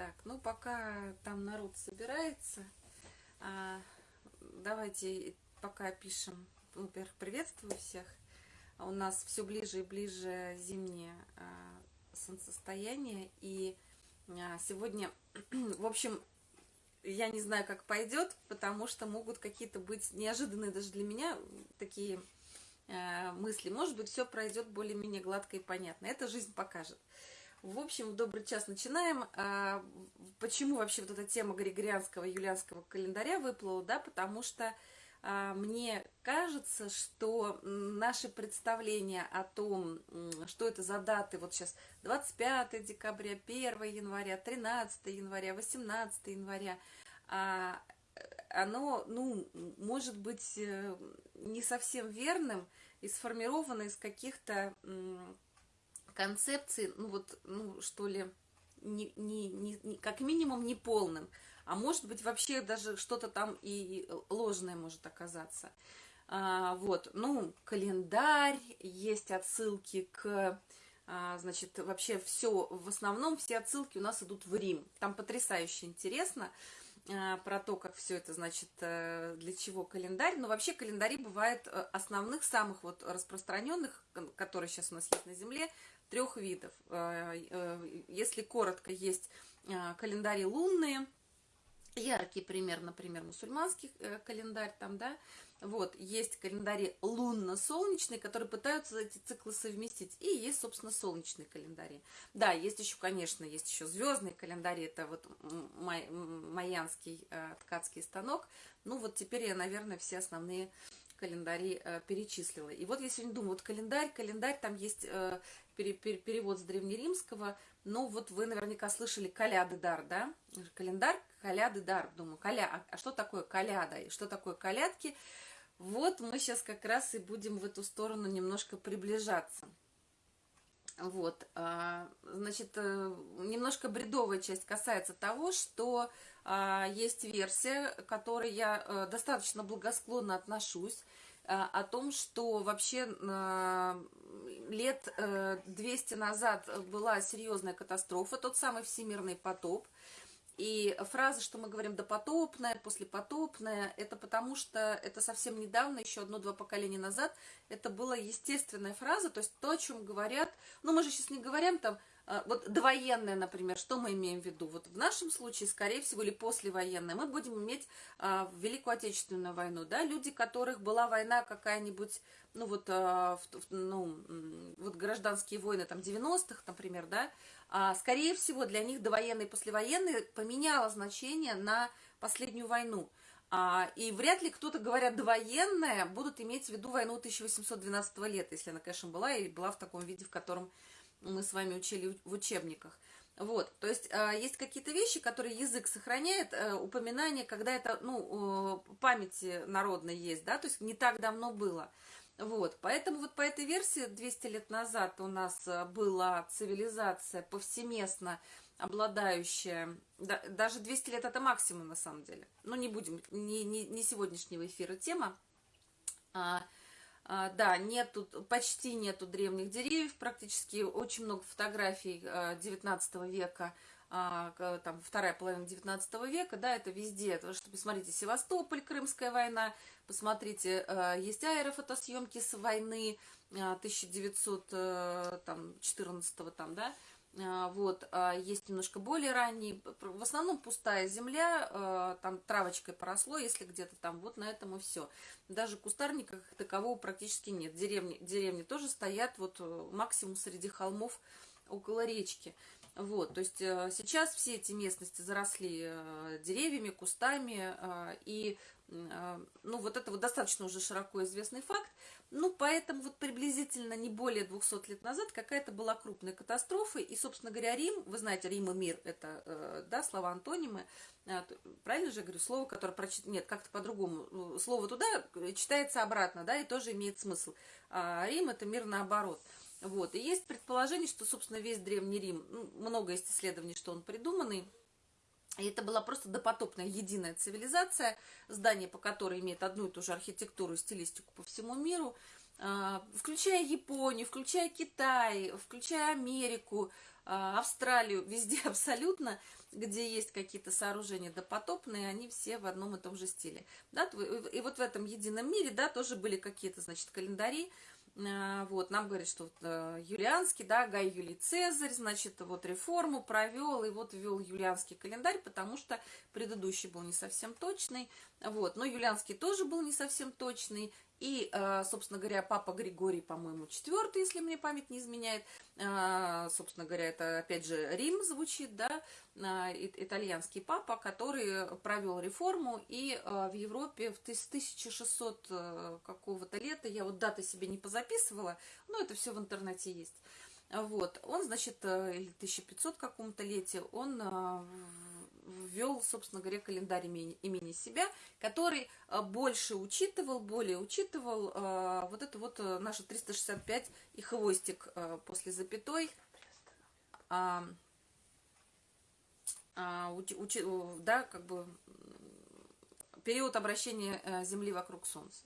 Так, ну пока там народ собирается, а, давайте пока пишем. Во-первых, приветствую всех. А у нас все ближе и ближе зимнее а, солнцестояние. И сегодня, в общем, я не знаю, как пойдет, потому что могут какие-то быть неожиданные даже для меня такие мысли. Может быть, все пройдет более-менее гладко и понятно. Это жизнь покажет. В общем, добрый час начинаем. А, почему вообще вот эта тема Григорианского юлианского календаря выплыла, да, потому что а, мне кажется, что наши представления о том, что это за даты, вот сейчас 25 декабря, 1 января, 13 января, 18 января, а, оно, ну, может быть э, не совсем верным и сформировано из каких-то концепции, ну вот, ну что ли, не, не, не, как минимум не полным, а может быть вообще даже что-то там и ложное может оказаться. А, вот, ну, календарь, есть отсылки к, а, значит, вообще все, в основном все отсылки у нас идут в Рим. Там потрясающе интересно а, про то, как все это, значит, э, для чего календарь. Но вообще календари бывают э, основных, самых вот распространенных, которые сейчас у нас есть на Земле, трех видов. Э, э, если коротко, есть э, календари лунные, яркий пример, например, мусульманский календарь там, да, вот, есть календари лунно-солнечные, которые пытаются эти циклы совместить, и есть, собственно, солнечные календари. Да, есть еще, конечно, есть еще звездные календари, это вот май, майянский э, ткацкий станок. Ну, вот теперь я, наверное, все основные календари э, перечислила. И вот я сегодня думаю, вот календарь, календарь, там есть э, пере, пере, перевод с древнеримского, но вот вы наверняка слышали «каляды дар», да? Календарь, «каляды дар». Думаю, каля, а, а что такое каляда и что такое калядки? Вот мы сейчас как раз и будем в эту сторону немножко приближаться. Вот, а, значит, э, немножко бредовая часть касается того, что а, есть версия, к которой я э, достаточно благосклонно отношусь, а, о том, что вообще лет 200 э, назад была серьезная катастрофа, тот самый всемирный потоп, и фраза, что мы говорим допотопная, послепотопная, это потому что это совсем недавно, еще одно-два поколения назад, это была естественная фраза, то есть то, о чем говорят, ну мы же сейчас не говорим там, а, вот довоенная, например, что мы имеем в виду? Вот в нашем случае, скорее всего, или послевоенная, мы будем иметь а, Великую Отечественную войну, да, люди, которых была война какая-нибудь, ну вот, а, в, ну, вот гражданские войны там 90-х, например, да, скорее всего, для них довоенные и послевоенные поменяло значение на последнюю войну. А, и вряд ли кто-то, говоря довоенная, будут иметь в виду войну 1812 лета, если она, конечно, была и была в таком виде, в котором мы с вами учили в учебниках. Вот, то есть э, есть какие-то вещи, которые язык сохраняет, э, упоминание, когда это, ну, э, памяти народной есть, да, то есть не так давно было. Вот, поэтому вот по этой версии 200 лет назад у нас была цивилизация повсеместно обладающая, да, даже 200 лет это максимум на самом деле, но не будем, не, не, не сегодняшнего эфира тема, а, а, да, нету, почти нету древних деревьев, практически очень много фотографий 19 а, века, там вторая половина 19 века, да, это везде, это, что посмотрите, Севастополь, Крымская война, посмотрите, есть аэрофотосъемки с войны 1914 э, там, да, а, вот, а, есть немножко более ранние, в основном пустая земля, а, там травочкой поросло, если где-то там, вот на этом и все. Даже кустарника как такового практически нет. Деревни, деревни тоже стоят вот э, максимум среди холмов около речки. Вот, то есть э, сейчас все эти местности заросли э, деревьями, кустами, и ну, вот это вот достаточно уже широко известный факт. Ну, поэтому вот приблизительно не более 200 лет назад какая-то была крупная катастрофа, и, собственно говоря, Рим, вы знаете, Рим и мир, это, э, да, слова антонимы, э, правильно же я говорю, слово, которое прочит... нет, как-то по-другому, ну, слово туда читается обратно, да, и тоже имеет смысл, а Рим это мир наоборот. Вот, и есть предположение, что, собственно, весь Древний Рим, ну, много есть исследований, что он придуманный, и это была просто допотопная единая цивилизация, здание по которой имеет одну и ту же архитектуру и стилистику по всему миру. а, включая Японию, включая Китай, включая Америку, а, Австралию, везде абсолютно, где есть какие-то сооружения допотопные, они все в одном и том же стиле. Да, и вот в этом едином мире, да, тоже были какие-то, значит, календари, вот, нам говорят, что вот, э, юлианский, да, Гай Юлий Цезарь, значит, вот реформу провел, и вот ввел юлианский календарь, потому что предыдущий был не совсем точный, вот, но юлианский тоже был не совсем точный, и, э, собственно говоря, папа Григорий, по-моему, четвертый, если мне память не изменяет. Э, собственно говоря, это опять же Рим звучит, да, э, итальянский папа, который провел реформу. И в Европе в 1600 какого-то лета, я вот даты себе не позаписывала, но это все в интернете есть. Вот, он, значит, или 1500 каком-то лете, он ввел, собственно говоря, календарь имени, имени себя, который э, больше учитывал, более учитывал э, вот это вот э, наше 365 и хвостик после запятой. А, а, учи, да, как бы период обращения Земли вокруг Солнца.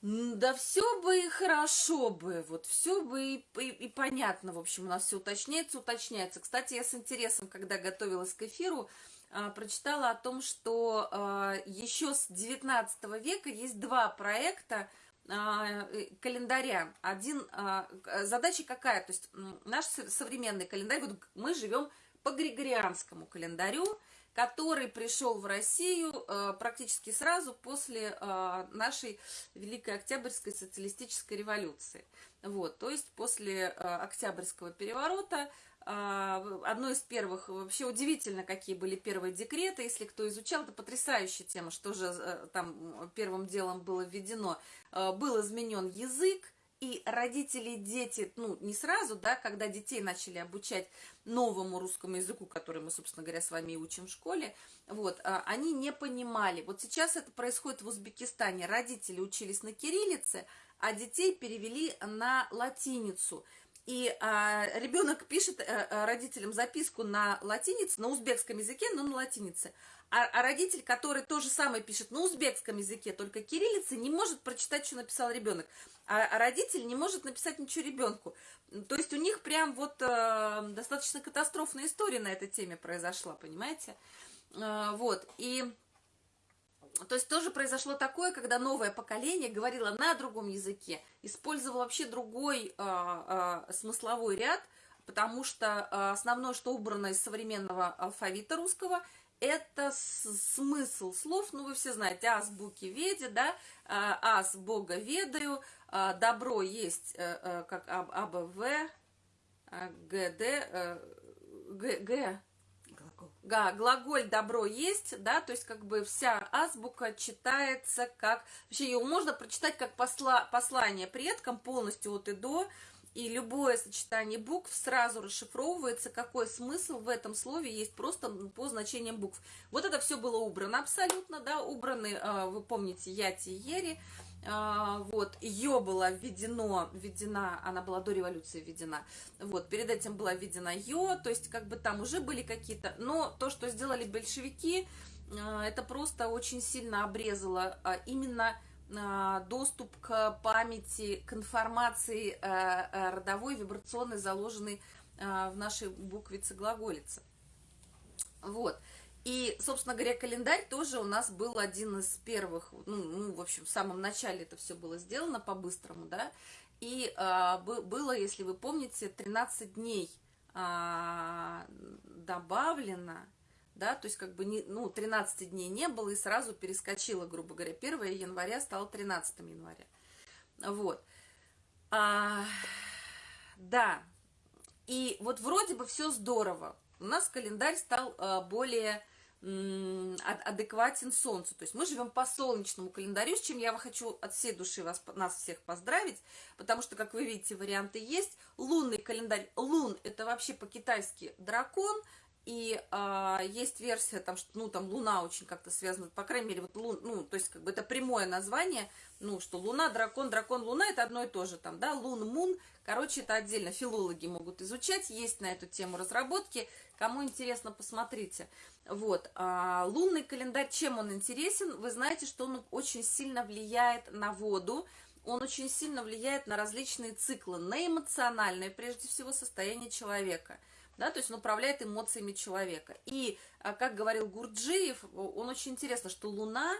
Да все бы и хорошо бы, вот все бы и, и, и понятно, в общем, у нас все уточняется, уточняется. Кстати, я с интересом, когда готовилась к эфиру, а, прочитала о том, что а, еще с 19 века есть два проекта а, э, календаря. Один, а, задача какая? То есть наш современный календарь, вот мы живем по григорианскому календарю, который пришел в Россию э, практически сразу после э, нашей Великой Октябрьской социалистической революции. Вот, то есть после э, Октябрьского переворота одно из первых, вообще удивительно, какие были первые декреты, если кто изучал, это потрясающая тема, что же там первым делом было введено. Был изменен язык, и родители дети, ну, не сразу, да, когда детей начали обучать новому русскому языку, который мы, собственно говоря, с вами и учим в школе, вот, а, они не понимали. Вот сейчас это происходит в Узбекистане. Родители учились на кириллице, а детей перевели на латиницу. И а, ребенок пишет а, родителям записку на латинице, на узбекском языке, но на латинице. А, а родитель, который то же самое пишет на узбекском языке, только кириллицы, не может прочитать, что написал ребенок а, а родитель не может написать ничего ребенку. То есть у них прям вот э, достаточно катастрофная история на этой теме произошла, понимаете? Э, вот, и... То есть тоже произошло такое, когда новое поколение говорило на другом языке, использовало вообще другой э, э, смысловой ряд, потому что э, основное, что убрано из современного алфавита русского, это смысл слов, ну вы все знаете, азбуки веди, да, э, аз бога ведаю, а, добро есть э, э, как АБВ, а, ГД, э, ГГ, да, глаголь добро есть, да, то есть как бы вся азбука читается как, вообще ее можно прочитать как посла, послание предкам полностью от и до, и любое сочетание букв сразу расшифровывается, какой смысл в этом слове есть просто по значениям букв. Вот это все было убрано абсолютно, да, убраны, вы помните, яти и ери, а, вот, ее было введено, введена, она была до революции введена, вот, перед этим была введена ее, то есть, как бы там уже были какие-то, но то, что сделали большевики, а, это просто очень сильно обрезало а, именно доступ к памяти, к информации родовой, вибрационной, заложенной в нашей буквице глаголице. Вот. И, собственно говоря, календарь тоже у нас был один из первых, ну, ну в общем, в самом начале это все было сделано по-быстрому, да, и а, было, если вы помните, 13 дней а, добавлено, да, то есть как бы, не, ну, 13 дней не было, и сразу перескочило, грубо говоря, 1 января стало 13 января, вот, а, да, и вот вроде бы все здорово, у нас календарь стал а, более адекватен Солнцу. То есть мы живем по солнечному календарю, с чем я хочу от всей души вас, нас всех поздравить, потому что, как вы видите, варианты есть. Лунный календарь, лун – это вообще по-китайски дракон, и а, есть версия, там, что, ну, там, Луна очень как-то связана, по крайней мере, вот, лун, ну, то есть, как бы, это прямое название, ну, что Луна, дракон, дракон, Луна, это одно и то же, там, да, Лун, Мун, короче, это отдельно филологи могут изучать, есть на эту тему разработки, кому интересно, посмотрите. Вот, а, лунный календарь, чем он интересен? Вы знаете, что он очень сильно влияет на воду, он очень сильно влияет на различные циклы, на эмоциональное, прежде всего, состояние человека. Да, то есть он управляет эмоциями человека. И, а, как говорил Гурджиев, он очень интересно, что Луна,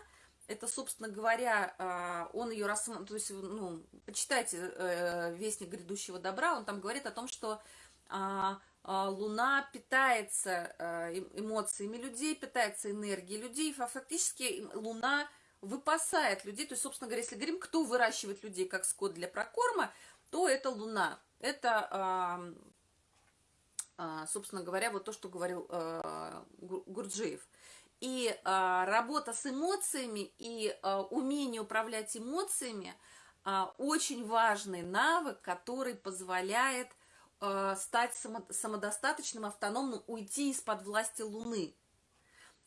это, собственно говоря, а, он ее рассматривает, то есть, ну, почитайте э, «Вестник грядущего добра», он там говорит о том, что а, Луна питается э, эмоциями людей, питается энергией людей, а фактически Луна выпасает людей, то есть, собственно говоря, если говорим, кто выращивает людей как скот для прокорма, то это Луна. Это, собственно говоря, вот то, что говорил э, Гурджиев. И а, работа с эмоциями и а, умение управлять эмоциями а, очень важный навык, который позволяет а, стать само, самодостаточным, автономным, уйти из-под власти Луны.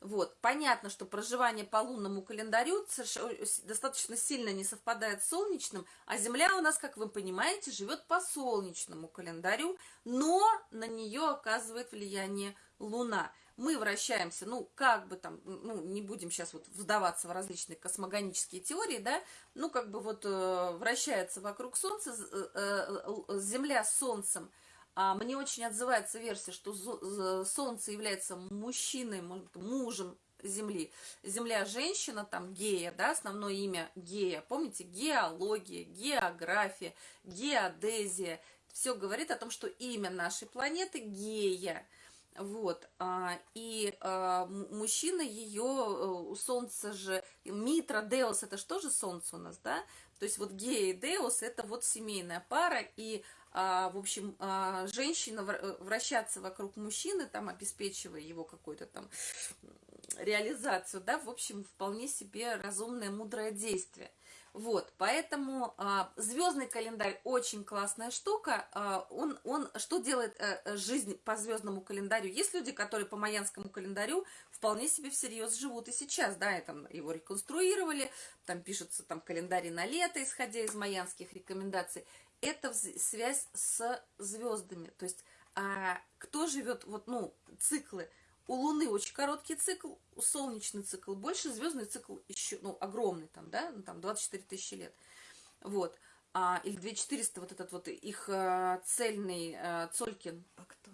Вот, понятно, что проживание по лунному календарю достаточно сильно не совпадает с солнечным, а Земля у нас, как вы понимаете, живет по солнечному календарю, но на нее оказывает влияние Луна. Мы вращаемся, ну, как бы там, ну, не будем сейчас вот вдаваться в различные космогонические теории, да, ну, как бы вот э, вращается вокруг Солнца, э, э, Земля с Солнцем, а мне очень отзывается версия, что Солнце является мужчиной, мужем Земли. Земля женщина, там гея, да, основное имя гея. Помните, геология, география, геодезия. Все говорит о том, что имя нашей планеты гея. Вот, а, и а, мужчина ее, э, у солнца же, Митра, Деус, это что же солнце у нас, да? То есть вот гея и Деус, это вот семейная пара, и, а, в общем, женщина э, вращаться вокруг мужчины, там, обеспечивая его какую-то там реализацию, да, в общем, вполне себе разумное, мудрое действие. Вот, поэтому а, звездный календарь очень классная штука. А, он, он что делает а, жизнь по звездному календарю? Есть люди, которые по майянскому календарю вполне себе всерьез живут и сейчас, да, и там его реконструировали, там пишутся там календари на лето, исходя из майянских рекомендаций. Это связь с звездами, то есть а, кто живет, вот, ну, циклы – у Луны очень короткий цикл, у солнечный цикл больше, звездный цикл еще, ну, огромный там, да, ну, там 24 тысячи лет. Вот. А, или 2400, вот этот вот их а, цельный а, Цолькин. А кто?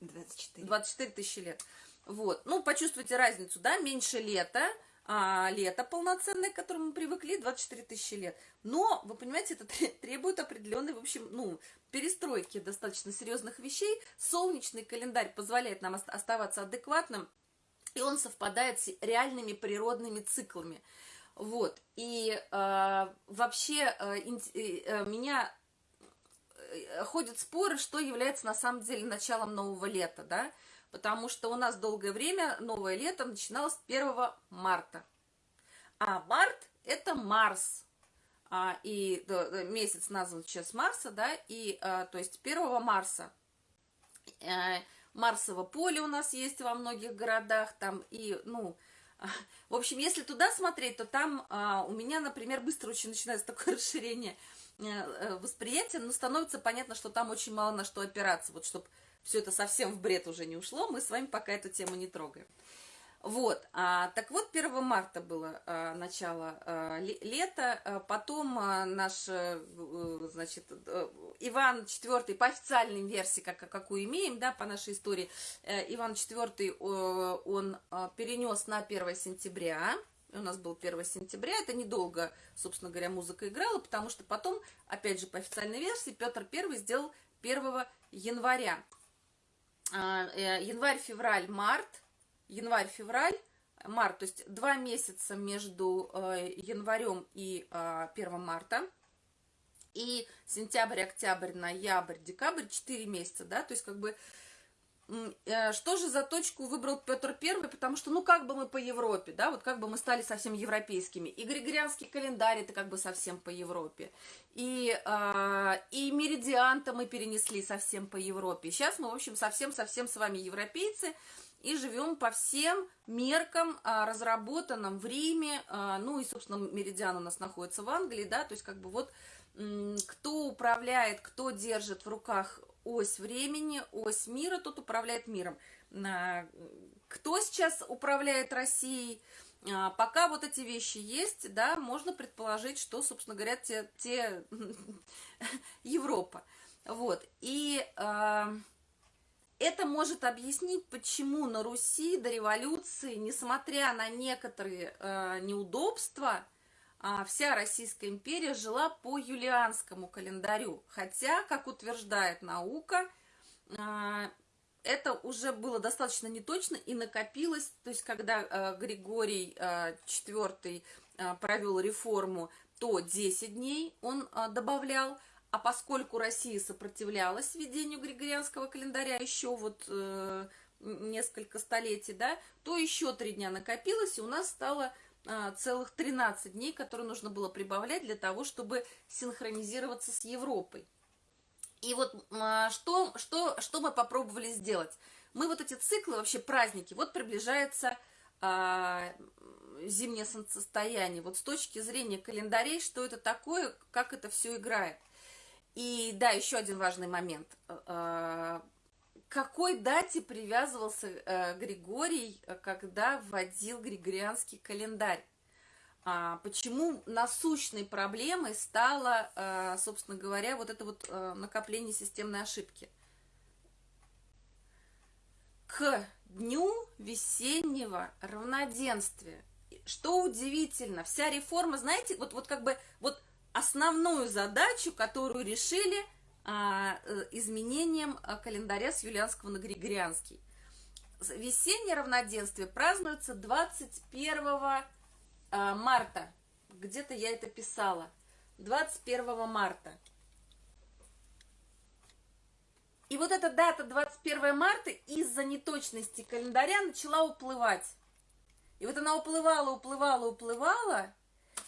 24. 24 тысячи лет. Вот. Ну, почувствуйте разницу, да, меньше лета, а, лето полноценное, к которому мы привыкли, 24 тысячи лет. Но, вы понимаете, это требует определенной, в общем, ну, перестройки достаточно серьезных вещей. Солнечный календарь позволяет нам оставаться адекватным, и он совпадает с реальными природными циклами. Вот. И э, вообще э, э, меня э, ходят споры, что является на самом деле началом нового лета, да, потому что у нас долгое время новое лето начиналось 1 марта. А март – это Марс, а, и да, месяц назван сейчас Марса, да, и, а, то есть 1 Марса. А, Марсово поле у нас есть во многих городах, там, и, ну, в общем, если туда смотреть, то там а, у меня, например, быстро очень начинается такое расширение э, э, восприятия, но становится понятно, что там очень мало на что опираться, вот, чтобы все это совсем в бред уже не ушло, мы с вами пока эту тему не трогаем. Вот, а, так вот, 1 марта было а, начало а, лета, а, потом а, наш, а, значит, а, Иван IV, по официальной версии, как, какую имеем, да, по нашей истории, а, Иван IV, а, он а, перенес на 1 сентября, у нас был 1 сентября, это недолго, собственно говоря, музыка играла, потому что потом, опять же, по официальной версии, Петр I сделал 1 января. А, э, январь, февраль, март, январь-февраль, март, то есть два месяца между э, январем и 1 э, марта, и сентябрь, октябрь, ноябрь, декабрь, 4 месяца, да, то есть как бы что же за точку выбрал Петр Первый, потому что, ну, как бы мы по Европе, да, вот как бы мы стали совсем европейскими, и Григорианский календарь это как бы совсем по Европе, и, э, и меридиан-то мы перенесли совсем по Европе, сейчас мы, в общем, совсем-совсем с вами европейцы, и живем по всем меркам, а, разработанным в Риме, а, ну и, собственно, Меридиан у нас находится в Англии, да, то есть как бы вот кто управляет, кто держит в руках ось времени, ось мира, тот управляет миром. Кто сейчас управляет Россией? А, пока вот эти вещи есть, да, можно предположить, что, собственно говоря, те, те Европа. Вот. И э, это может объяснить, почему на Руси до революции, несмотря на некоторые э, неудобства, вся Российская империя жила по юлианскому календарю. Хотя, как утверждает наука, э, это уже было достаточно неточно и накопилось, то есть когда э, Григорий IV провел реформу, то 10 дней он добавлял, а поскольку Россия сопротивлялась введению григорианского календаря еще вот э, несколько столетий, да, то еще три дня накопилось, и у нас стало целых 13 дней, которые нужно было прибавлять для того, чтобы синхронизироваться с Европой. И вот э, что, что, что мы попробовали сделать? Мы вот эти циклы, вообще праздники, вот приближается э, зимнее солнцестояние, вот с точки зрения календарей, что это такое, как это все играет. И да, еще один важный момент. К какой дате привязывался э, Григорий, когда вводил григорианский календарь? А, почему насущной проблемой стало, э, собственно говоря, вот это вот э, накопление системной ошибки? К дню весеннего равноденствия. Что удивительно, вся реформа, знаете, вот, вот как бы вот основную задачу, которую решили э, изменением а, календаря с юлианского на григорианский. Весеннее равноденствие празднуется 21 а, марта. Где-то я это писала. 21 марта. И вот эта дата 21 марта из-за неточности календаря начала уплывать. И вот она уплывала, уплывала, уплывала,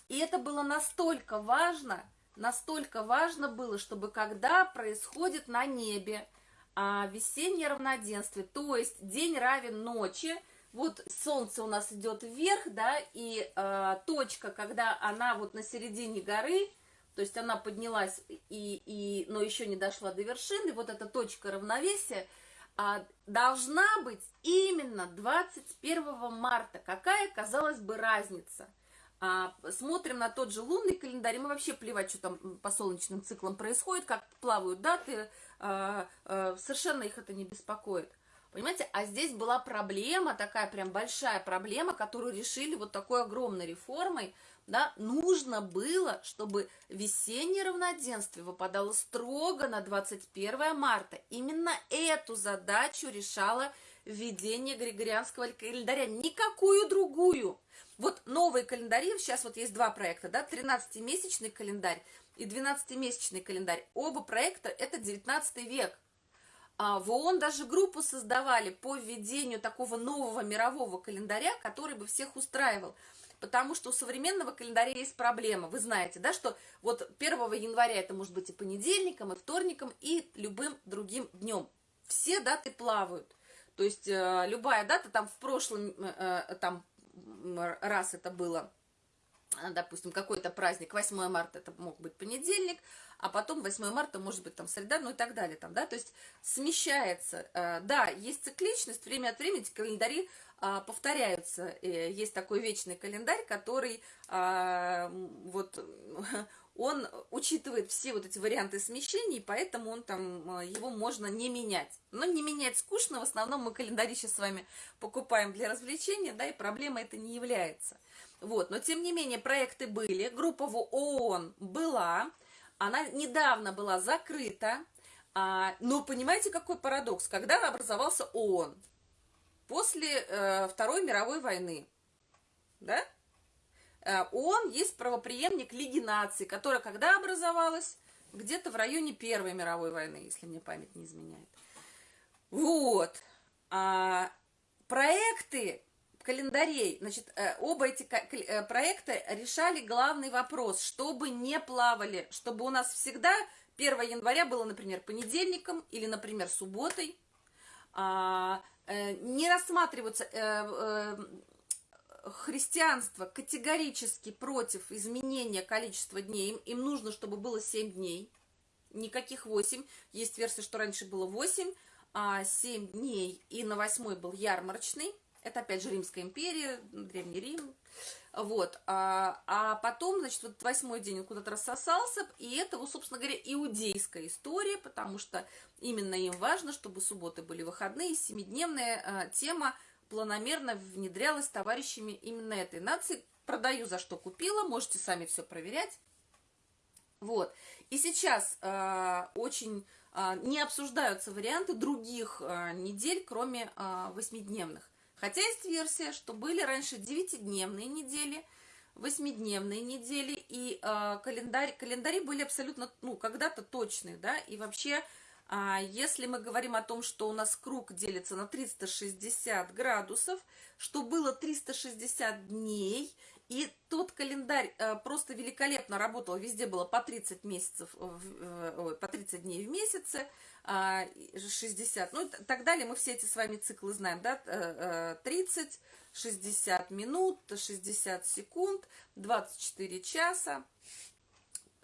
и это было настолько важно, настолько важно было, чтобы когда происходит на небе а, весеннее равноденствие, то есть день равен ночи, вот солнце у нас идет вверх, да, и а, точка, когда она вот на середине горы, то есть она поднялась, и, и, но еще не дошла до вершины, вот эта точка равновесия а, должна быть именно 21 марта. Какая, казалось бы, разница – смотрим на тот же лунный календарь, мы вообще плевать, что там по солнечным циклам происходит, как плавают даты, а, а, совершенно их это не беспокоит. Понимаете, а здесь была проблема, такая прям большая проблема, которую решили вот такой огромной реформой, да, нужно было, чтобы весеннее равноденствие выпадало строго на 21 марта. Именно эту задачу решало введение Григорианского календаря, никакую другую. Вот новые календари, сейчас вот есть два проекта, да, 13-месячный календарь и 12-месячный календарь. Оба проекта это 19 век. А в ООН даже группу создавали по введению такого нового мирового календаря, который бы всех устраивал. Потому что у современного календаря есть проблема. Вы знаете, да, что вот 1 января это может быть и понедельником, и вторником, и любым другим днем. Все даты плавают. То есть э, любая дата там в прошлом, э, э там раз это было а, допустим, какой-то праздник, 8 марта это мог быть понедельник, а потом 8 марта может быть там среда, ну и так далее, там, да, то есть смещается, э, да, есть цикличность, время от времени календари а, повторяются, есть такой вечный календарь, который а, вот он учитывает все вот эти варианты смещений, поэтому он там, э, его можно не менять. Но не менять скучно, в основном мы календари сейчас с вами покупаем для развлечения, да, и проблема это не является. Вот, но тем не менее проекты были, группа в ООН была, она недавно была закрыта, а, но понимаете, какой парадокс, когда образовался ООН? После э, Второй мировой войны, да? Э, ООН есть правоприемник Лиги наций, которая когда образовалась? Где-то в районе Первой мировой войны, если мне память не изменяет. Вот. А, проекты календарей, значит, э, оба эти э, проекта решали главный вопрос, чтобы не плавали, чтобы у нас всегда 1 января было, например, понедельником или, например, субботой, а, не рассматриваться христианство категорически против изменения количества дней. Им, им нужно, чтобы было 7 дней, никаких 8. Есть версия, что раньше было 8, а 7 дней, и на 8 был ярмарочный. Это, опять же, Римская империя, Древний Рим. Вот. А, а потом, значит, вот восьмой день он куда-то рассосался, и это, вот, собственно говоря, иудейская история, потому что именно им важно, чтобы субботы были выходные, семидневная а, тема планомерно внедрялась товарищами именно этой нации. Продаю за что купила, можете сами все проверять. Вот. И сейчас э, очень э, не обсуждаются варианты других э, недель, кроме восьмидневных. Хотя есть версия, что были раньше девятидневные недели, восьмидневные недели, и э, календарь, календари были абсолютно, ну, когда-то точные, да, и вообще, э, если мы говорим о том, что у нас круг делится на 360 градусов, что было 360 дней, и тот календарь э, просто великолепно работал, везде было по 30 месяцев, э, по 30 дней в месяце, 60, а, ну и так далее, мы все эти с вами циклы знаем, да, 30, 60 минут, 60 секунд, 24 часа,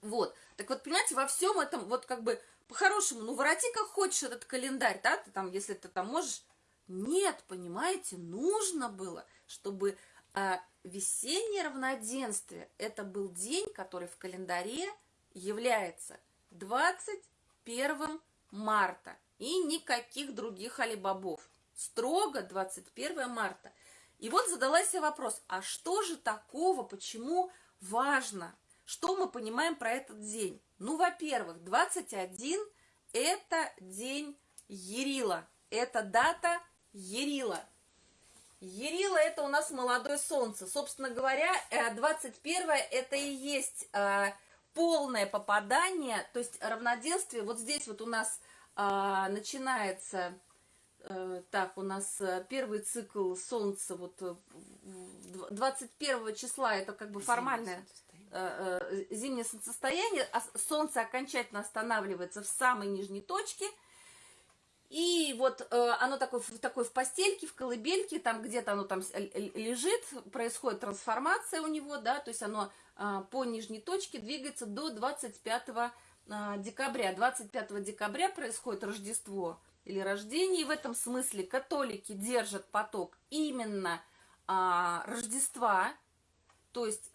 вот. Так вот, понимаете, во всем этом, вот как бы, по-хорошему, ну, вороти как хочешь этот календарь, да, ты там, если ты там можешь, нет, понимаете, нужно было, чтобы а, весеннее равноденствие – это был день, который в календаре является 21 марта и никаких других алибабов. Строго 21 марта. И вот задалась я вопрос, а что же такого, почему важно? Что мы понимаем про этот день? Ну, во-первых, 21 – это день Ерила. Это дата Ерила. Ерила это у нас молодое солнце. Собственно говоря, 21 э, это и есть э, полное попадание, то есть равноденствие. Вот здесь вот у нас э, начинается, так, у нас первый цикл солнца, вот 21 числа, это как бы формальное зимнее солнцестояние, а солнце окончательно останавливается в самой нижней точке – и вот э, оно такое, такое в постельке, в колыбельке, там где-то оно там лежит, происходит трансформация у него, да, то есть оно э, по нижней точке двигается до 25 э, декабря. 25 декабря происходит Рождество или рождение, и в этом смысле католики держат поток именно э, Рождества, то есть...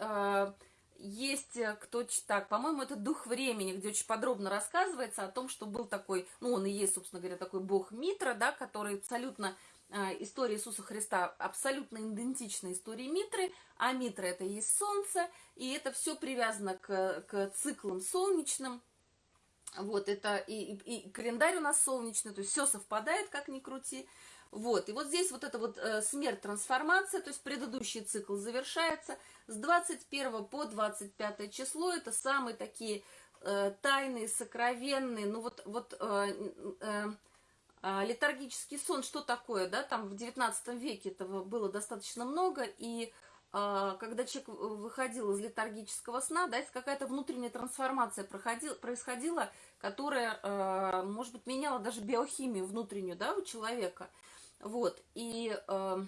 Есть э, кто так, по-моему, это «Дух времени», где очень подробно рассказывается о том, что был такой, ну, он и есть, собственно говоря, такой бог Митра, да, который абсолютно, э, история Иисуса Христа абсолютно идентична истории Митры, а Митра это и есть солнце, и это все привязано к, к циклам солнечным, вот, это и, и, и календарь у нас солнечный, то есть все совпадает, как ни крути, вот, и вот здесь вот эта вот э, смерть, трансформация, то есть предыдущий цикл завершается. С 21 по 25 число, это самые такие э, тайные, сокровенные, ну вот, вот э, э, э, летаргический сон, что такое, да, там в 19 веке этого было достаточно много, и э, когда человек выходил из летаргического сна, да, это какая-то внутренняя трансформация проходила, происходила, которая, э, может быть, меняла даже биохимию внутреннюю, да, у человека – вот, и э,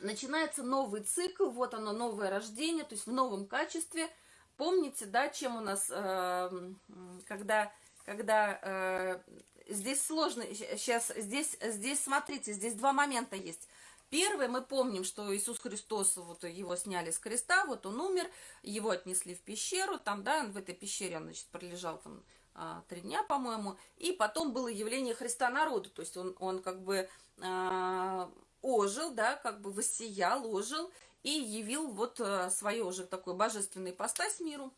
начинается новый цикл, вот оно, новое рождение, то есть в новом качестве. Помните, да, чем у нас, э, когда, когда э, здесь сложно, сейчас, здесь, здесь, смотрите, здесь два момента есть. Первый, мы помним, что Иисус Христос, вот его сняли с креста, вот он умер, его отнесли в пещеру, там, да, в этой пещере он, значит, пролежал там три дня, по-моему, и потом было явление Христа народу, то есть он, он как бы а, ожил, да, как бы воссиял, ожил и явил вот а, свое уже такое божественное ипостась миру,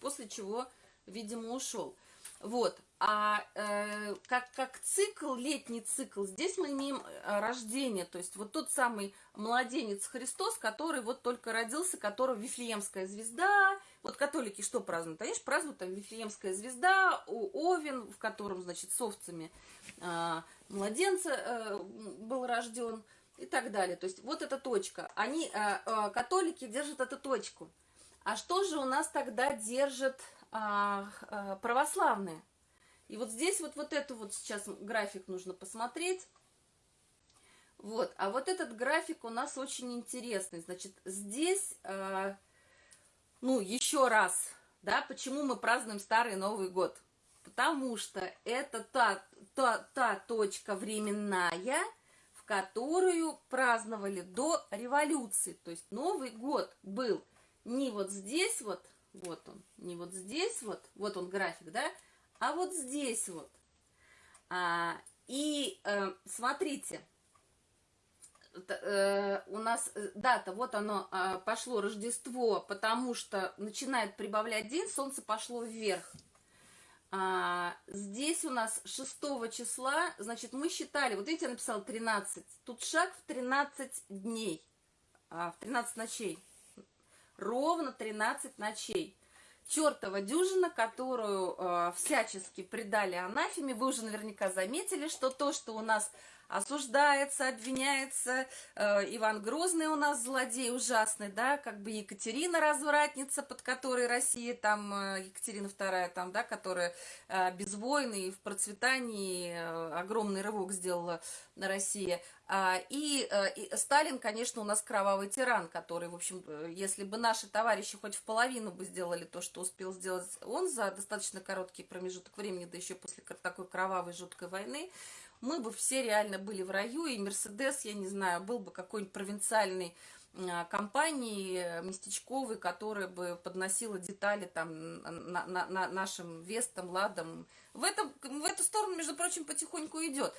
после чего, видимо, ушел. Вот, а э, как, как цикл, летний цикл, здесь мы имеем э, рождение, то есть вот тот самый младенец Христос, который вот только родился, которого Вифлеемская звезда, вот католики что празднуют? Конечно, празднуют там Вифлеемская звезда, Овен, в котором, значит, с овцами э, младенца э, был рожден и так далее. То есть вот эта точка. Они, э, э, католики, держат эту точку. А что же у нас тогда держат а, а, православные. И вот здесь вот, вот эту вот сейчас график нужно посмотреть. Вот, а вот этот график у нас очень интересный. Значит, здесь, э, ну, еще раз, да, почему мы празднуем Старый Новый год? Потому что это та, та, та точка временная, в которую праздновали до революции. То есть Новый год был не вот здесь вот, вот он, не вот здесь вот, вот он график, да, а вот здесь вот. А, и э, смотрите, э, у нас э, дата, вот оно э, пошло Рождество, потому что начинает прибавлять день, солнце пошло вверх. А, здесь у нас 6 числа, значит, мы считали, вот видите, я написала 13, тут шаг в 13 дней, а, в 13 ночей, ровно 13 ночей. Чертова дюжина, которую э, всячески придали анафеме, вы уже наверняка заметили, что то, что у нас осуждается, обвиняется. Э, Иван Грозный у нас злодей ужасный, да, как бы Екатерина развратница, под которой Россия, там, э, Екатерина II, там, да, которая э, без войны и в процветании огромный рывок сделала на России. А, и, и Сталин, конечно, у нас кровавый тиран, который, в общем, если бы наши товарищи хоть в половину бы сделали то, что успел сделать он за достаточно короткий промежуток времени, да еще после такой кровавой жуткой войны, мы бы все реально были в раю, и Мерседес, я не знаю, был бы какой-нибудь провинциальный а, компании э, местечковой, которая бы подносила детали там на, на, на нашим Вестам, Ладам. В, этом, в эту сторону, между прочим, потихоньку идет.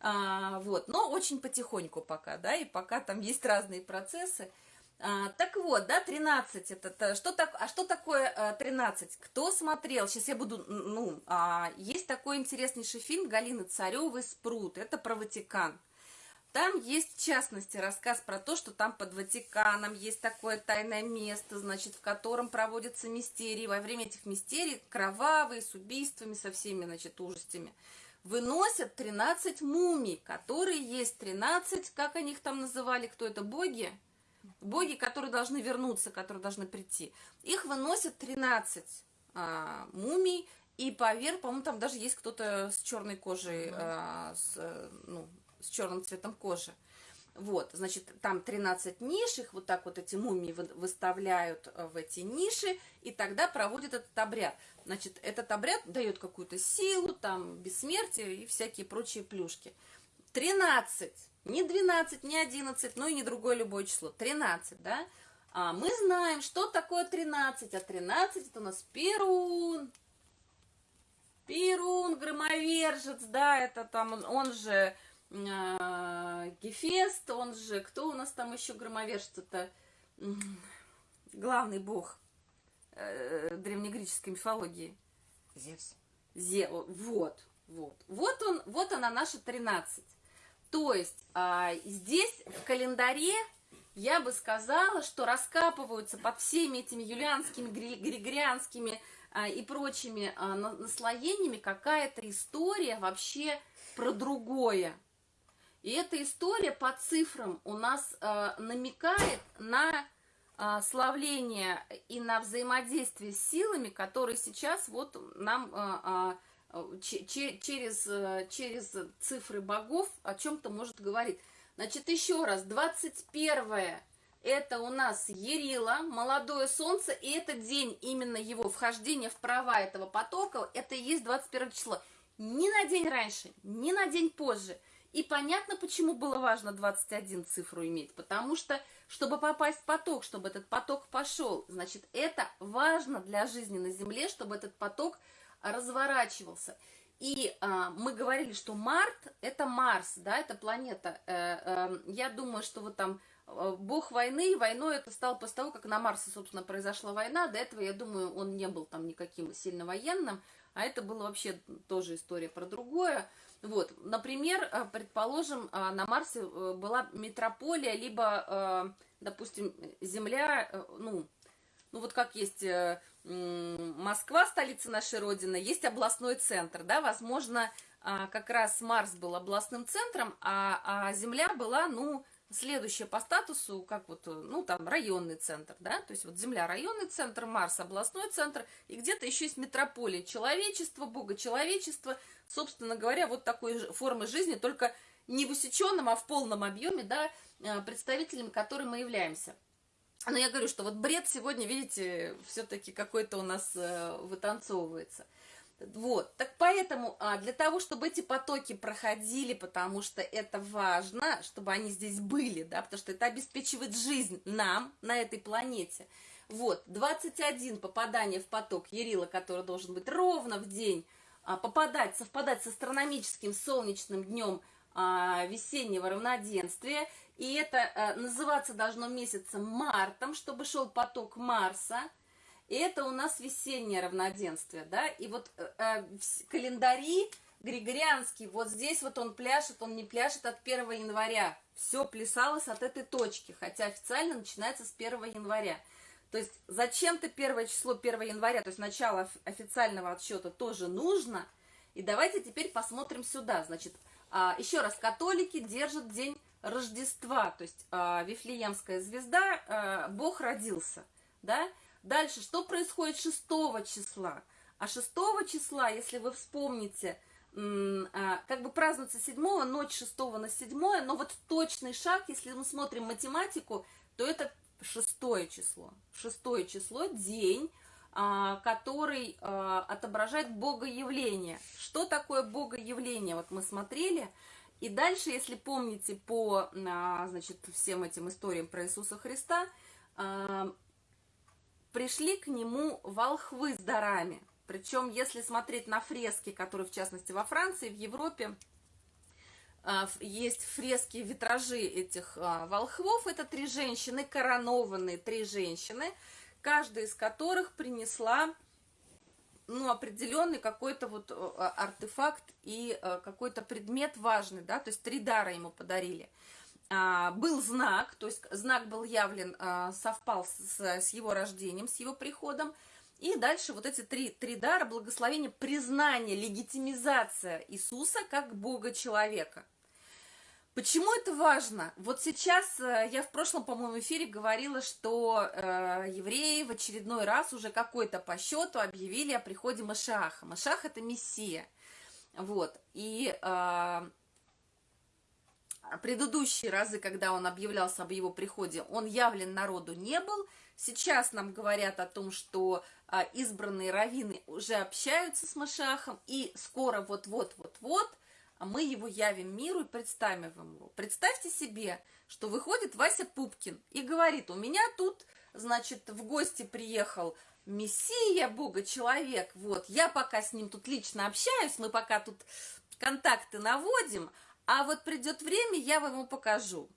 А, вот, но очень потихоньку пока, да, и пока там есть разные процессы. А, так вот, да, 13, это, это что так, а что такое а, 13? Кто смотрел? Сейчас я буду, ну, а, есть такой интереснейший фильм Галины Царевой «Спрут», это про Ватикан. Там есть, в частности, рассказ про то, что там под Ватиканом есть такое тайное место, значит, в котором проводятся мистерии. Во время этих мистерий кровавые, с убийствами, со всеми, значит, ужастями. Выносят 13 мумий, которые есть 13, как они их там называли, кто это, боги? Боги, которые должны вернуться, которые должны прийти. Их выносят 13 а, мумий, и поверх, по-моему, там даже есть кто-то с черной кожей, а, с, ну, с черным цветом кожи. Вот, значит, там 13 ниш, их вот так вот эти мумии выставляют э, в эти ниши, и тогда проводят этот обряд. Значит, этот обряд дает какую-то силу, там, бессмертие и всякие прочие плюшки. 13 не 12, не 11, ну и не другое любое число. 13, да? А мы знаем, что такое 13. А 13 это у нас Перун. Перун, громовержец, да, это там, он же э, Гефест, он же, кто у нас там еще громовержец-то? Главный бог э, древнегреческой мифологии. Зевс. Зе, вот, вот. Вот он, вот она наша 13. То есть а, здесь в календаре я бы сказала, что раскапываются под всеми этими юлианскими, григорианскими а, и прочими а, наслоениями какая-то история вообще про другое. И эта история по цифрам у нас а, намекает на а, славление и на взаимодействие с силами, которые сейчас вот нам а, а, через, э, через цифры богов о чем-то может говорить. Значит, еще раз, 21 это у нас Ерила, молодое солнце, и этот день, именно его вхождение в права этого потока, это и есть 21 число. Ни на день раньше, ни на день позже. И понятно, почему было важно 21 цифру иметь, потому что, чтобы попасть в поток, чтобы этот поток пошел, значит, это важно для жизни на Земле, чтобы этот поток разворачивался. И а, мы говорили, что Март – это Марс, да, это планета. Э, э, я думаю, что вот там э, бог войны, войной это стало после того, как на Марсе, собственно, произошла война. До этого, я думаю, он не был там никаким сильно военным, а это была вообще тоже история про другое. Вот, например, э, предположим, э, на Марсе была метрополия, либо, допустим, Земля, ну, ну вот как есть Москва, столица нашей Родины, есть областной центр, да, возможно, а, как раз Марс был областным центром, а, а Земля была, ну, следующая по статусу, как вот, ну, там, районный центр, да, то есть вот Земля районный центр, Марс областной центр, и где-то еще есть метрополия человечества, бога человечества, собственно говоря, вот такой формы жизни, только не в усеченном, а в полном объеме, да, а, представителями которой мы являемся. Но я говорю, что вот бред сегодня, видите, все-таки какой-то у нас э, вытанцовывается. Вот, так по поэтому а, для того, чтобы эти потоки проходили, потому что это важно, чтобы они здесь были, да, потому что это обеспечивает жизнь нам на этой планете. Вот, 21 попадание в поток Ярила, который должен быть ровно в день, а, попадать, совпадать с астрономическим солнечным днем весеннего равноденствия. И это а, называться должно месяцем мартом, чтобы шел поток Марса. И это у нас весеннее равноденствие, да. И вот э, календари Григорианский, вот здесь вот он пляшет, он не пляшет от 1 января. Все плясалось от этой точки, хотя официально начинается с 1 января. То есть зачем-то первое число 1 января, то есть начало официального отсчета тоже нужно. И давайте теперь посмотрим сюда. Значит, а, еще раз, католики держат день Рождества, то есть а, Вифлеемская звезда, а, Бог родился, да? Дальше, что происходит 6 числа? А 6 числа, если вы вспомните, как бы празднуется 7, ночь 6 на 7, но вот точный шаг, если мы смотрим математику, то это шестое число. Шестое число – день, а, который а, отображает богоявление. Что такое богоявление? Вот мы смотрели. И дальше, если помните по а, значит, всем этим историям про Иисуса Христа, пришли к нему волхвы с дарами. Причем, если смотреть на фрески, которые, в частности, во Франции, в Европе, а, есть фрески, витражи этих а, волхвов. Это три женщины, коронованные три женщины, каждая из которых принесла ну, определенный какой-то вот а, артефакт и какой-то предмет важный, да, то есть три дара ему подарили. Был знак, то есть знак был явлен, совпал с, с его рождением, с его приходом, и дальше вот эти три, три дара, благословение, признание, легитимизация Иисуса как Бога-человека – Почему это важно? Вот сейчас э, я в прошлом, по-моему, эфире говорила, что э, евреи в очередной раз уже какой-то по счету объявили о приходе Машаха. Машах это Мессия. Вот. И э, предыдущие разы, когда он объявлялся об его приходе, он явлен народу не был. Сейчас нам говорят о том, что э, избранные раввины уже общаются с Машахом, и скоро вот-вот-вот-вот – мы его явим миру и представим его. Представьте себе, что выходит Вася Пупкин и говорит, у меня тут, значит, в гости приехал Мессия, Бога, человек, вот, я пока с ним тут лично общаюсь, мы пока тут контакты наводим, а вот придет время, я вам ему покажу,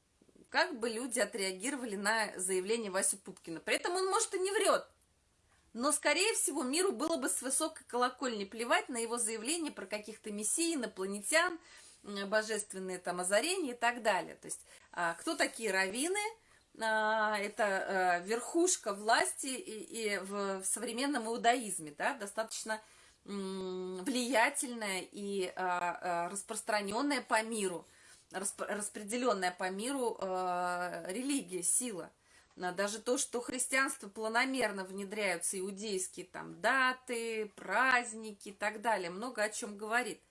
как бы люди отреагировали на заявление Васи Пупкина. При этом он, может, и не врет, но, скорее всего, миру было бы с высокой колокольни плевать на его заявление про каких-то мессий, инопланетян, божественные там озарения и так далее. То есть, а, кто такие раввины? А, это а, верхушка власти и, в, современном иудаизме, да, достаточно влиятельная и распространенная по миру, распределенная по миру религия, сила. Даже то, что христианство планомерно внедряются иудейские там даты, праздники и так далее, много о чем говорит.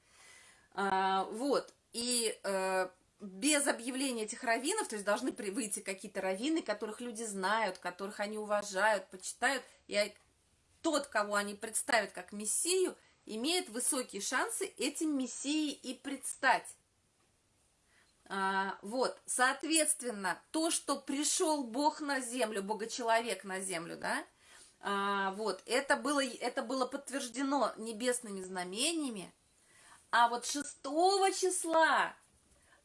А, вот, и э, без объявления этих раввинов, то есть должны выйти какие-то раввины, которых люди знают, которых они уважают, почитают, и тот, кого они представят как мессию, имеет высокие шансы этим мессией и предстать. А, вот, соответственно, то, что пришел Бог на землю, Бога-человек на землю, да, а, вот, это было, это было подтверждено небесными знамениями, а вот 6 числа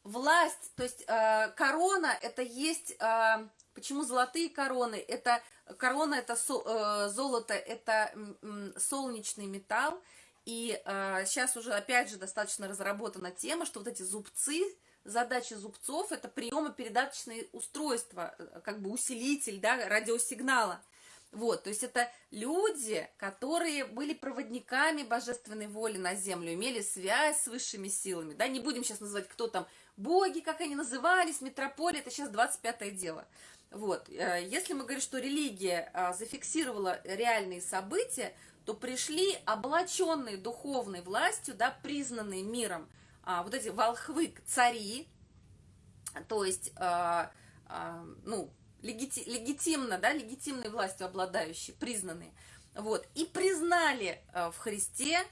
власть, то есть э, корона, это есть, э, почему золотые короны, это корона, это со, э, золото, это э, солнечный металл, и э, сейчас уже, опять же, достаточно разработана тема, что вот эти зубцы, задача зубцов – это приемо-передаточные устройства, э, как бы усилитель да, радиосигнала. Вот, то есть это люди, которые были проводниками божественной воли на землю, имели связь с высшими силами. Да, не будем сейчас называть, кто там боги, как они назывались, метрополия, это сейчас 25-е дело. Вот, э, если мы говорим, что религия а, зафиксировала реальные события, то пришли облаченные духовной властью, да, признанные миром – а, вот эти волхвы, цари, то есть, а, а, ну, легити, легитимно, да, легитимной властью обладающие, признанные, вот, и признали а, в Христе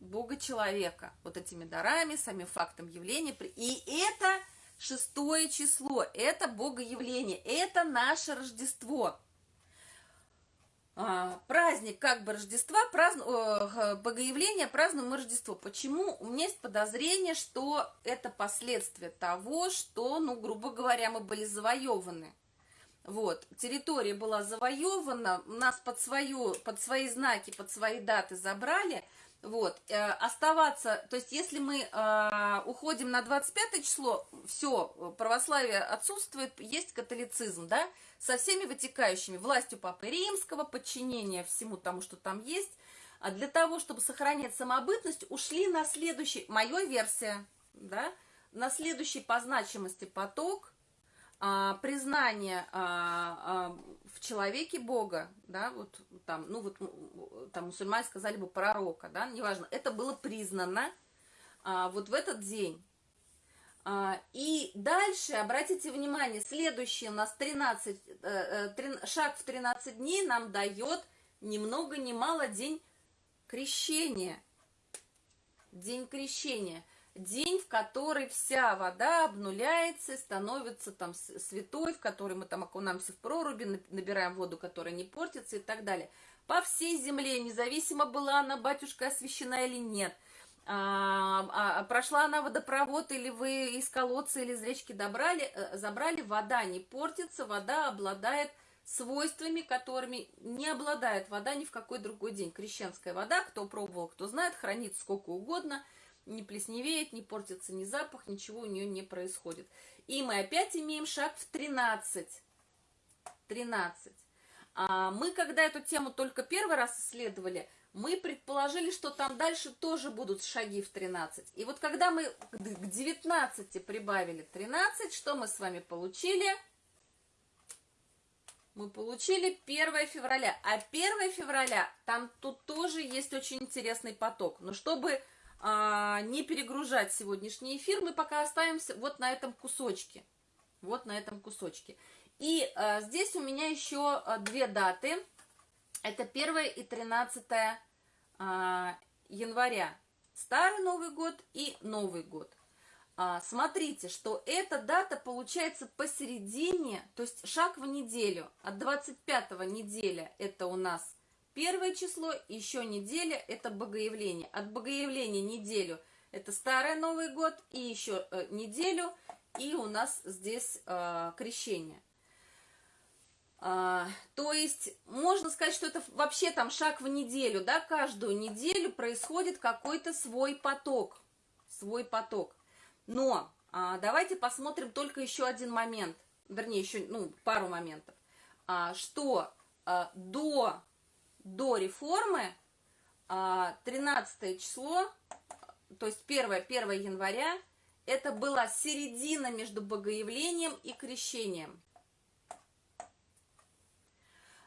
Бога человека, вот этими дарами, самим фактом явления. И это шестое число, это Богоявление, это наше Рождество. А, праздник как бы Рождества, праздну, э, Богоявление празднуем мы Рождество. Почему? У меня есть подозрение, что это последствия того, что, ну, грубо говоря, мы были завоеваны. Вот, территория была завоевана, нас под, свою, под свои знаки, под свои даты забрали – вот, э, оставаться, то есть если мы э, уходим на 25 число, все, православие отсутствует, есть католицизм, да, со всеми вытекающими, властью Папы Римского, подчинение всему тому, что там есть, а для того, чтобы сохранять самобытность, ушли на следующий, моя версия, да, на следующий по значимости поток, а, признание а, а, в человеке Бога, да, вот там, ну вот там мусульмане сказали бы пророка, да, неважно, это было признано а, вот в этот день. А, и дальше, обратите внимание, следующий у нас 13, э, э, шаг в 13 дней нам дает ни много ни мало день крещения. День крещения – день, в который вся вода обнуляется, становится там святой, в который мы там окунаемся в проруби, набираем воду, которая не портится и так далее. По всей земле, независимо была она, батюшка, освящена или нет, а, а, прошла она водопровод, или вы из колодца или из речки добрали, э, забрали, вода не портится, вода обладает свойствами, которыми не обладает вода ни в какой другой день. Крещенская вода, кто пробовал, кто знает, хранит сколько угодно – не плесневеет, не портится ни запах, ничего у нее не происходит. И мы опять имеем шаг в 13. 13. А мы, когда эту тему только первый раз исследовали, мы предположили, что там дальше тоже будут шаги в 13. И вот когда мы к 19 прибавили 13, что мы с вами получили? Мы получили 1 февраля. А 1 февраля, там тут тоже есть очень интересный поток. Но чтобы а, не перегружать сегодняшний эфир, мы пока оставимся вот на этом кусочке. Вот на этом кусочке. И а, здесь у меня еще а, две даты. Это 1 и 13 а, января. Старый Новый год и Новый год. А, смотрите, что эта дата получается посередине, то есть шаг в неделю. От 25 неделя это у нас Первое число, еще неделя, это Богоявление. От Богоявления неделю это Старый Новый год, и еще э, неделю, и у нас здесь э, крещение. А, то есть можно сказать, что это вообще там шаг в неделю, да, каждую неделю происходит какой-то свой поток, свой поток. Но а, давайте посмотрим только еще один момент, вернее, еще ну, пару моментов, а, что а, до до реформы 13 а, число, то есть 1, 1 января, это была середина между богоявлением и крещением.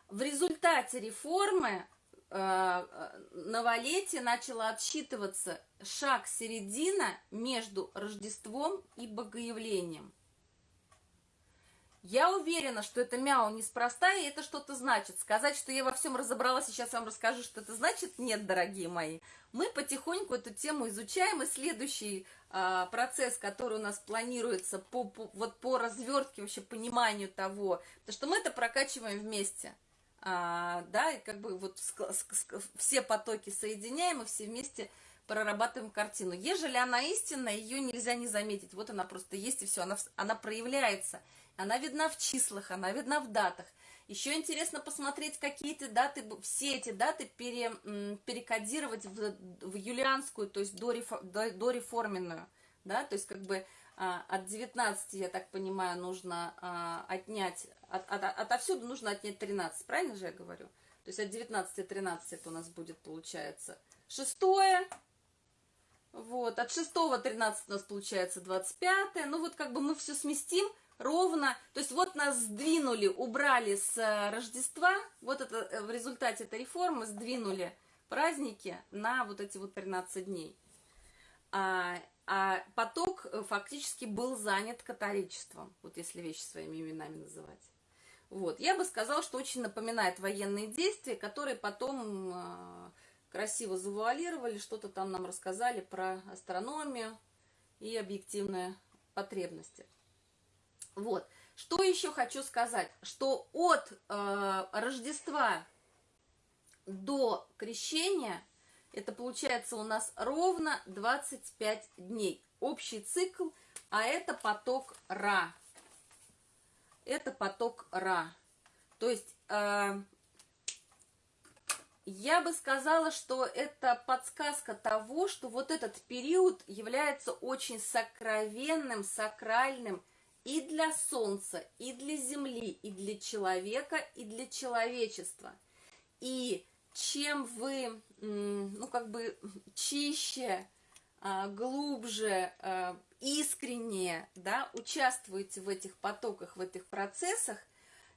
В результате реформы э, новолетие начало отсчитываться шаг середина между Рождеством и Богоявлением. Я уверена, что это мяу неспроста, и это что-то значит. Сказать, что я во всем разобралась, сейчас вам расскажу, что это значит, нет, дорогие мои. Мы потихоньку эту тему изучаем, и следующий а, процесс, который у нас планируется по, по, вот по развертке, вообще пониманию того, потому что мы это прокачиваем вместе. А, да, и как бы вот все потоки соединяем, и все вместе прорабатываем картину. Ежели она истинная, ее нельзя не заметить. Вот она просто есть, и все, она, она проявляется. Она видна в числах, она видна в датах. Еще интересно посмотреть, какие эти даты, все эти даты пере, перекодировать в, в юлианскую, то есть дореформенную. Да? То есть как бы а, от 19, я так понимаю, нужно а, отнять, от, от, отовсюду нужно отнять 13, правильно же я говорю? То есть от 19 13 это у нас будет, получается, шестое, вот, от 6 13 у нас получается 25, ну вот как бы мы все сместим, ровно, то есть вот нас сдвинули, убрали с э, Рождества, вот это э, в результате этой реформы сдвинули праздники на вот эти вот 13 дней. А, а поток э, фактически был занят католичеством, вот если вещи своими именами называть. Вот, я бы сказала, что очень напоминает военные действия, которые потом красиво завуалировали, что-то там нам рассказали про астрономию и объективные потребности. Вот. Что еще хочу сказать, что от э, Рождества до крещения, это получается у нас ровно 25 дней. Общий цикл, а это поток Ра. Это поток Ра. То есть э, я бы сказала, что это подсказка того, что вот этот период является очень сокровенным, сакральным и для Солнца, и для Земли, и для человека, и для человечества. И чем вы, ну, как бы чище, а, глубже, а, искренне, да, участвуете в этих потоках, в этих процессах,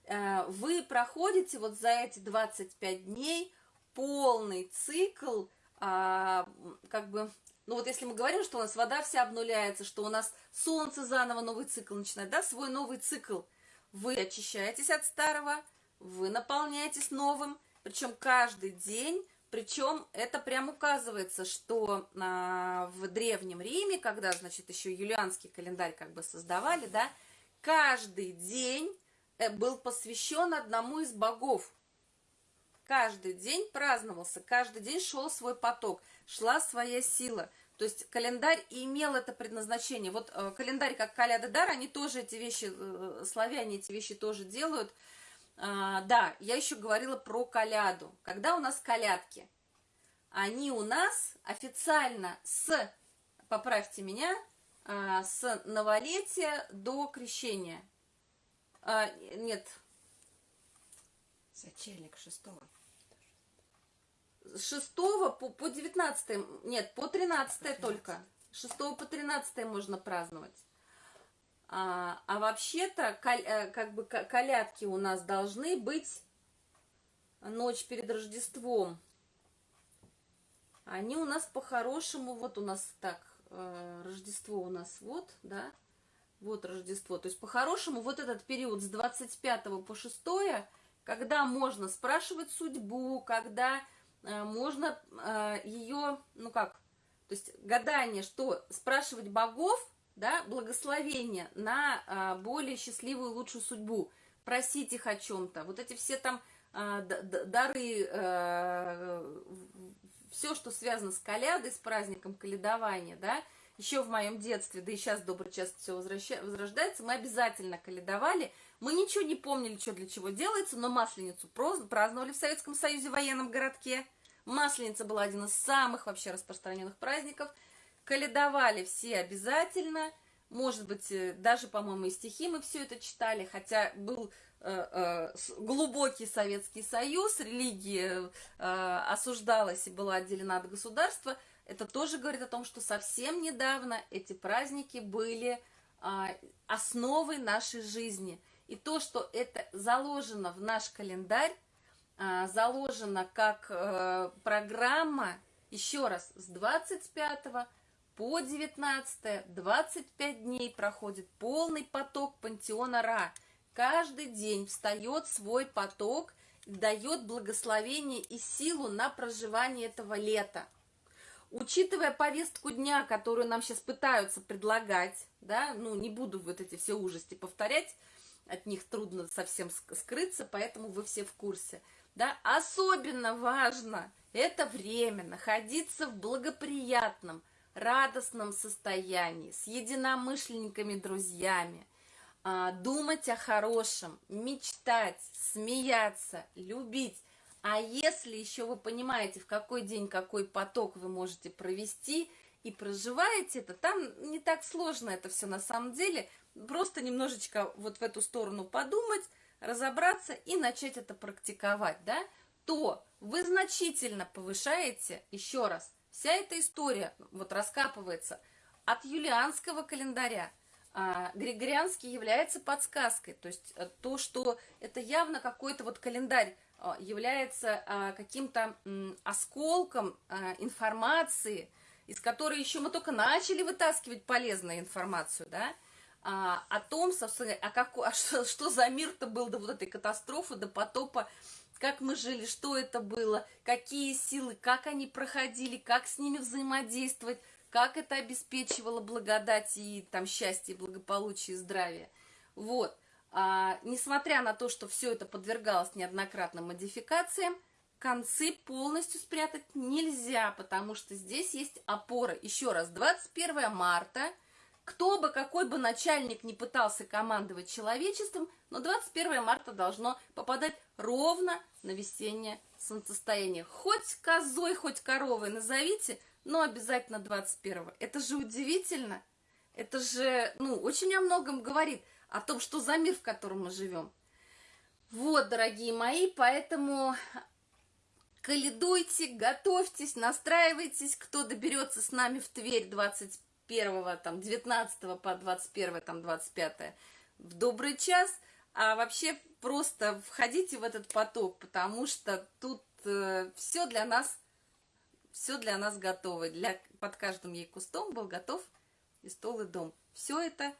а, вы проходите вот за эти 25 дней – полный цикл, а, как бы, ну вот если мы говорим, что у нас вода вся обнуляется, что у нас солнце заново новый цикл начинает, да, свой новый цикл, вы очищаетесь от старого, вы наполняетесь новым, причем каждый день, причем это прям указывается, что а, в Древнем Риме, когда, значит, еще юлианский календарь как бы создавали, да, каждый день э, был посвящен одному из богов, каждый день праздновался, каждый день шел свой поток, шла своя сила. То есть календарь имел это предназначение. Вот э, календарь как Каляда Дар, они тоже эти вещи, э, славяне эти вещи тоже делают. А, да, я еще говорила про коляду. Когда у нас колядки? Они у нас официально с, поправьте меня, а, с новолетия до крещения. А, нет. Сочельник шестого с 6 по, по 19, нет, по 13 по только. С 6 по 13 можно праздновать. А, а вообще-то, э, как бы, колядки у нас должны быть ночь перед Рождеством. Они у нас по-хорошему, вот у нас так, э, Рождество у нас вот, да, вот Рождество. То есть по-хорошему вот этот период с 25 по 6, когда можно спрашивать судьбу, когда можно э, ее, ну как, то есть гадание, что спрашивать богов, да, благословение на э, более счастливую, лучшую судьбу, просить их о чем-то. Вот эти все там дары, все, что связано с колядой, с праздником колядования, да, еще в моем детстве, да и сейчас добрый час все возрождается, мы обязательно колядовали. Мы ничего не помнили, что для чего делается, но Масленицу праздновали в Советском Союзе в военном городке. Масленица была один из самых вообще распространенных праздников. Каледовали все обязательно. Может быть, э, даже, по-моему, и стихи мы все это читали, хотя был э, э, глубокий Советский Союз, религия осуждалась и была отделена от государства. Это тоже говорит о том, что совсем недавно эти праздники были э, основой нашей жизни. И то, что это заложено в наш календарь, а, заложена как э, программа, еще раз, с 25 по 19, 25 дней проходит полный поток пантеона Ра. Каждый день встает свой поток, дает благословение и силу на проживание этого лета. Учитывая повестку дня, которую нам сейчас пытаются предлагать, да, ну, не буду вот эти все ужасти повторять, от них трудно совсем скрыться, поэтому вы все в курсе – да, особенно важно это время находиться в благоприятном, радостном состоянии, с единомышленниками, друзьями, а, думать о хорошем, мечтать, смеяться, любить. А если еще вы понимаете, в какой день какой поток вы можете провести и проживаете это, там не так сложно это все на самом деле, просто немножечко вот в эту сторону подумать, разобраться и начать это практиковать, да, то вы значительно повышаете, еще раз, вся эта история вот раскапывается от юлианского календаря. А, Григорианский является подсказкой, то есть э, то, что это явно какой-то вот календарь является а, каким-то осколком а, информации, из которой еще мы только начали вытаскивать полезную информацию, да, а, о том, собственно, а, как, а что, что за мир-то был до вот этой катастрофы, до потопа как мы жили, что это было, какие силы, как они проходили, как с ними взаимодействовать, как это обеспечивало благодать и там счастье, благополучие, здравие. Вот. А, несмотря на то, что все это подвергалось неоднократным модификациям, концы полностью спрятать нельзя, потому что здесь есть опора. Еще раз, 21 марта, кто бы, какой бы начальник не пытался командовать человечеством, но 21 марта должно попадать ровно на весеннее солнцестояние. Хоть козой, хоть коровой назовите, но обязательно 21. Это же удивительно. Это же, ну, очень о многом говорит, о том, что за мир, в котором мы живем. Вот, дорогие мои, поэтому каледуйте, готовьтесь, настраивайтесь, кто доберется с нами в Тверь 21, там, 19 по 21, там, 25 в добрый час, а вообще просто входите в этот поток, потому что тут э, все для нас, все для нас готово. Для, под каждым ей кустом был готов и стол, и дом. Все это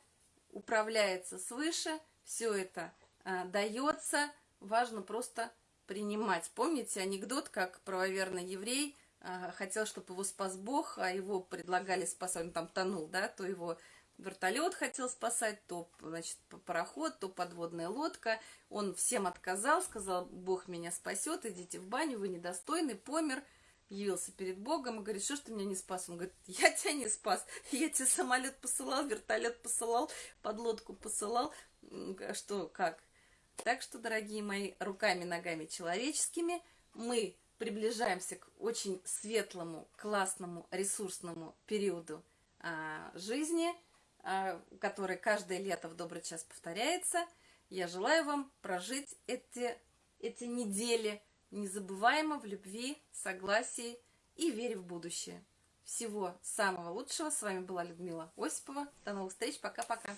управляется свыше, все это э, дается, важно просто принимать. Помните анекдот, как правоверный еврей э, хотел, чтобы его спас Бог, а его предлагали спасать, он там тонул, да, то его вертолет хотел спасать, то, значит, пароход, то подводная лодка. Он всем отказал, сказал, Бог меня спасет, идите в баню, вы недостойны, помер, явился перед Богом и говорит, что ж ты меня не спас? Он говорит, я тебя не спас, я тебе самолет посылал, вертолет посылал, подлодку посылал, что, как? Так что, дорогие мои, руками, ногами человеческими мы приближаемся к очень светлому, классному, ресурсному периоду а, жизни, а, который каждое лето в добрый час повторяется. Я желаю вам прожить эти, эти недели незабываемо в любви, согласии и вере в будущее. Всего самого лучшего. С вами была Людмила Осипова. До новых встреч. Пока-пока.